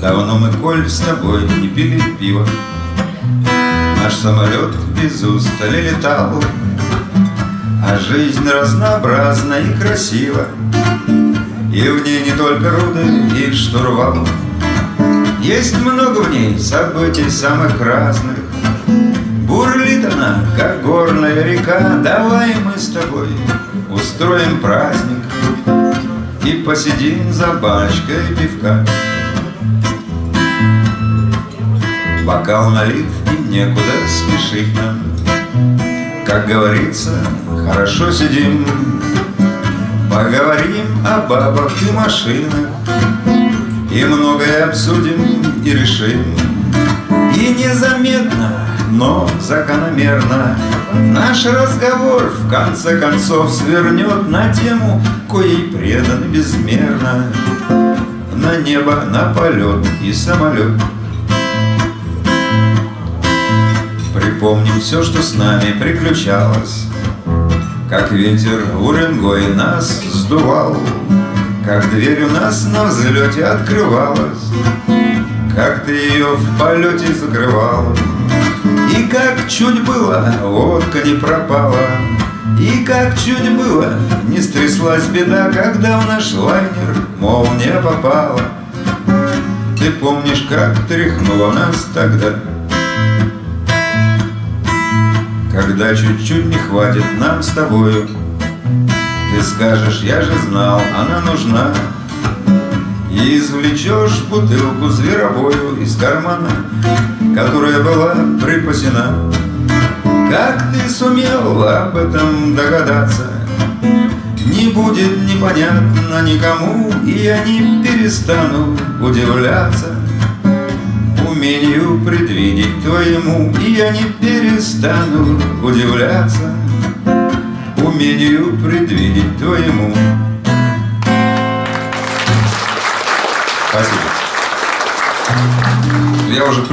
Давно мы, Коль, с тобой не пили пиво Наш самолет без устали летал. А жизнь разнообразна и красива И в ней не только руды и штурвал. Есть много в ней событий самых разных. Бурлит она, как горная река. Давай мы с тобой устроим праздник И посидим за бочкой пивка. Бокал налит и некуда спешить нам. Как говорится, хорошо сидим Поговорим о бабах и машинах. И многое обсудим и решим. И незаметно, но закономерно Наш разговор в конце концов свернет На тему, коей предан безмерно. На небо, на полет и самолет. Припомним все, что с нами приключалось Как ветер уренгой нас сдувал Как дверь у нас на взлете открывалась Как ты ее в полете закрывал И как чуть было водка не пропала И как чуть было не стряслась беда Когда в наш лайнер молния попала Ты помнишь, как тряхнуло нас тогда? Когда чуть-чуть не хватит нам с тобою. Ты скажешь, я же знал, она нужна. И извлечешь бутылку зверобою из кармана Которая была припасена. Как ты сумел об этом догадаться? Не будет непонятно никому И я не перестану удивляться умению предвидеть твоему И я не перестану удивляться Умению предвидеть твоему Спасибо. Я уже